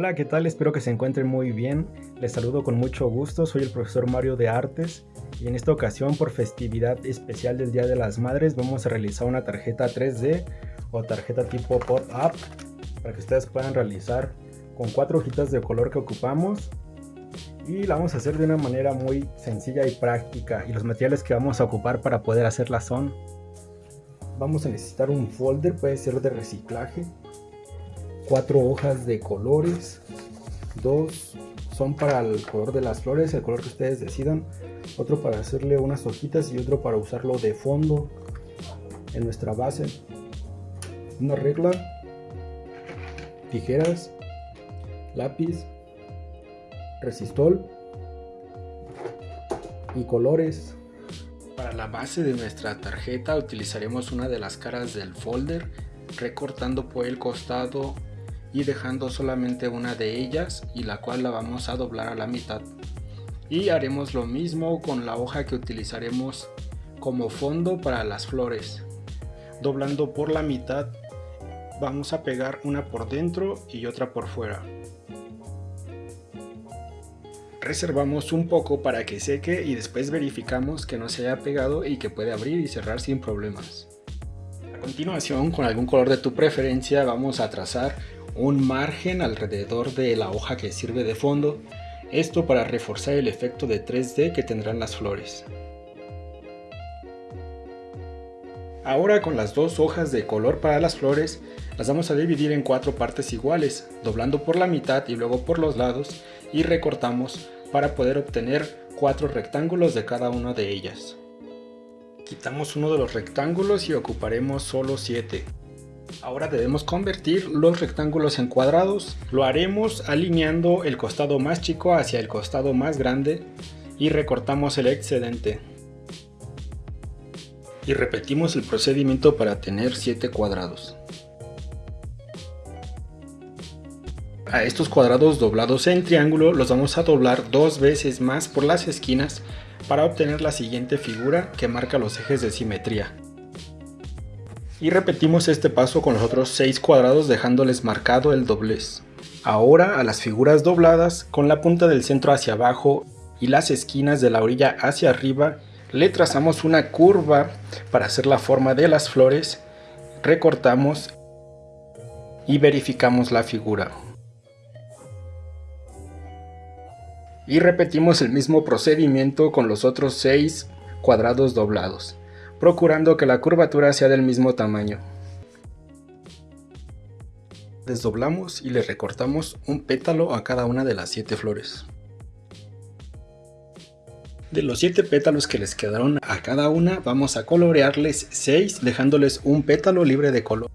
Hola, ¿qué tal? Espero que se encuentren muy bien. Les saludo con mucho gusto, soy el profesor Mario de Artes y en esta ocasión por festividad especial del Día de las Madres vamos a realizar una tarjeta 3D o tarjeta tipo pop-up para que ustedes puedan realizar con cuatro hojitas de color que ocupamos y la vamos a hacer de una manera muy sencilla y práctica y los materiales que vamos a ocupar para poder hacerla son vamos a necesitar un folder, puede ser de reciclaje cuatro hojas de colores. Dos son para el color de las flores, el color que ustedes decidan. Otro para hacerle unas hojitas y otro para usarlo de fondo en nuestra base. Una regla. Tijeras. Lápiz. Resistol. Y colores. Para la base de nuestra tarjeta utilizaremos una de las caras del folder recortando por el costado y dejando solamente una de ellas y la cual la vamos a doblar a la mitad. Y haremos lo mismo con la hoja que utilizaremos como fondo para las flores. Doblando por la mitad vamos a pegar una por dentro y otra por fuera reservamos un poco para que seque y después verificamos que no se haya pegado y que puede abrir y cerrar sin problemas. A continuación, con algún color de tu preferencia, vamos a trazar un margen alrededor de la hoja que sirve de fondo, esto para reforzar el efecto de 3D que tendrán las flores. Ahora con las dos hojas de color para las flores, las vamos a dividir en cuatro partes iguales, doblando por la mitad y luego por los lados y recortamos para poder obtener cuatro rectángulos de cada una de ellas. Quitamos uno de los rectángulos y ocuparemos solo 7. Ahora debemos convertir los rectángulos en cuadrados. Lo haremos alineando el costado más chico hacia el costado más grande y recortamos el excedente. Y repetimos el procedimiento para tener 7 cuadrados. A estos cuadrados doblados en triángulo los vamos a doblar dos veces más por las esquinas para obtener la siguiente figura que marca los ejes de simetría. Y repetimos este paso con los otros 6 cuadrados dejándoles marcado el doblez. Ahora a las figuras dobladas con la punta del centro hacia abajo y las esquinas de la orilla hacia arriba le trazamos una curva para hacer la forma de las flores, recortamos y verificamos la figura. y repetimos el mismo procedimiento con los otros 6 cuadrados doblados, procurando que la curvatura sea del mismo tamaño. Desdoblamos y le recortamos un pétalo a cada una de las 7 flores. De los 7 pétalos que les quedaron a cada una, vamos a colorearles 6 dejándoles un pétalo libre de color.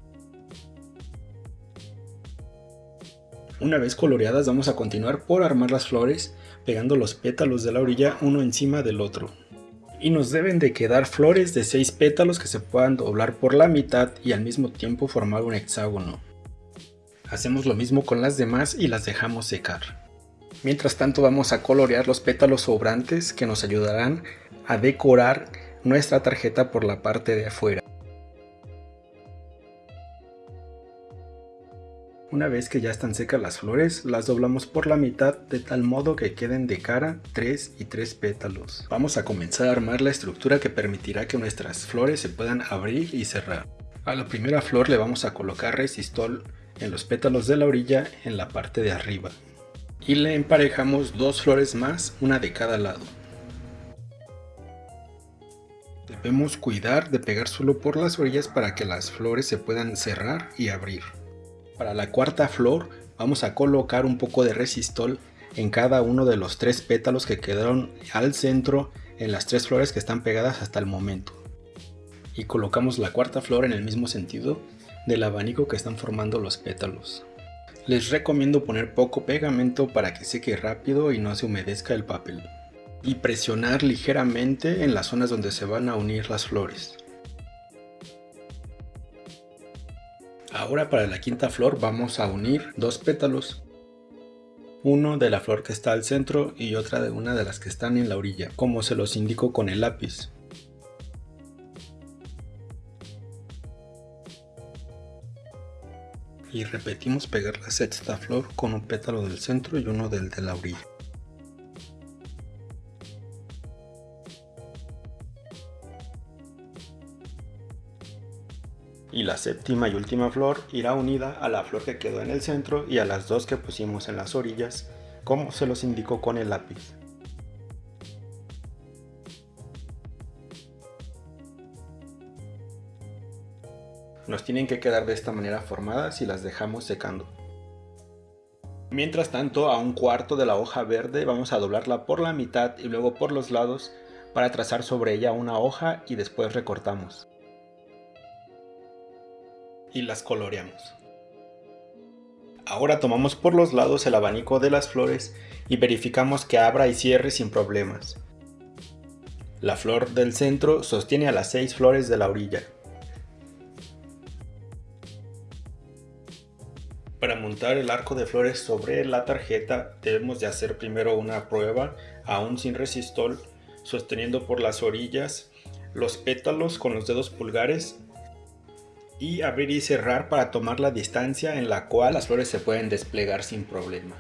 Una vez coloreadas vamos a continuar por armar las flores pegando los pétalos de la orilla uno encima del otro. Y nos deben de quedar flores de 6 pétalos que se puedan doblar por la mitad y al mismo tiempo formar un hexágono. Hacemos lo mismo con las demás y las dejamos secar. Mientras tanto vamos a colorear los pétalos sobrantes que nos ayudarán a decorar nuestra tarjeta por la parte de afuera. Una vez que ya están secas las flores, las doblamos por la mitad de tal modo que queden de cara 3 y 3 pétalos. Vamos a comenzar a armar la estructura que permitirá que nuestras flores se puedan abrir y cerrar. A la primera flor le vamos a colocar resistol en los pétalos de la orilla en la parte de arriba. Y le emparejamos dos flores más, una de cada lado. Debemos cuidar de pegar solo por las orillas para que las flores se puedan cerrar y abrir. Para la cuarta flor vamos a colocar un poco de resistol en cada uno de los tres pétalos que quedaron al centro en las tres flores que están pegadas hasta el momento. Y colocamos la cuarta flor en el mismo sentido del abanico que están formando los pétalos. Les recomiendo poner poco pegamento para que seque rápido y no se humedezca el papel. Y presionar ligeramente en las zonas donde se van a unir las flores. Ahora para la quinta flor vamos a unir dos pétalos. Uno de la flor que está al centro y otra de una de las que están en la orilla, como se los indico con el lápiz. Y repetimos pegar la sexta flor con un pétalo del centro y uno del de la orilla. Y la séptima y última flor irá unida a la flor que quedó en el centro y a las dos que pusimos en las orillas, como se los indicó con el lápiz. Nos tienen que quedar de esta manera formadas y las dejamos secando. Mientras tanto, a un cuarto de la hoja verde vamos a doblarla por la mitad y luego por los lados para trazar sobre ella una hoja y después recortamos y las coloreamos. Ahora tomamos por los lados el abanico de las flores y verificamos que abra y cierre sin problemas. La flor del centro sostiene a las seis flores de la orilla. Para montar el arco de flores sobre la tarjeta debemos de hacer primero una prueba aún sin resistol sosteniendo por las orillas los pétalos con los dedos pulgares y abrir y cerrar para tomar la distancia en la cual las flores se pueden desplegar sin problema.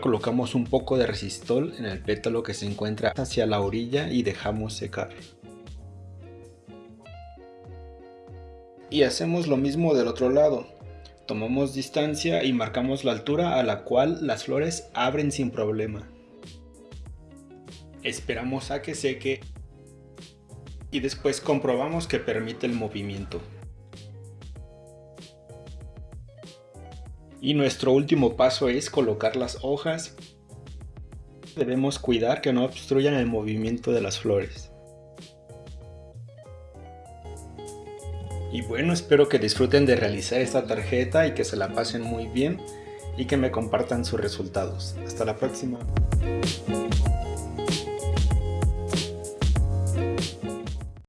Colocamos un poco de resistol en el pétalo que se encuentra hacia la orilla y dejamos secar. Y hacemos lo mismo del otro lado. Tomamos distancia y marcamos la altura a la cual las flores abren sin problema. Esperamos a que seque y después comprobamos que permite el movimiento. Y nuestro último paso es colocar las hojas. Debemos cuidar que no obstruyan el movimiento de las flores. Y bueno, espero que disfruten de realizar esta tarjeta y que se la pasen muy bien y que me compartan sus resultados. Hasta la próxima.